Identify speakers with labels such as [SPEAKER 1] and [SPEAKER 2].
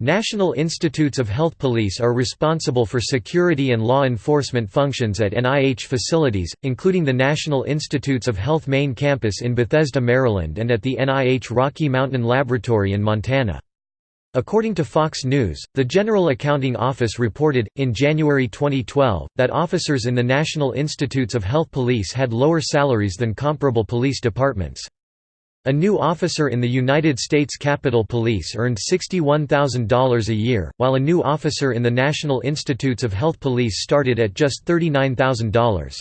[SPEAKER 1] National Institutes of Health Police are responsible for security and law enforcement functions at NIH facilities, including the National Institutes of Health main campus in Bethesda, Maryland and at the NIH Rocky Mountain Laboratory in Montana. According to Fox News, the General Accounting Office reported, in January 2012, that officers in the National Institutes of Health Police had lower salaries than comparable police departments. A new officer in the United States Capitol Police earned $61,000 a year, while a new officer in the National Institutes of Health Police started at just $39,000.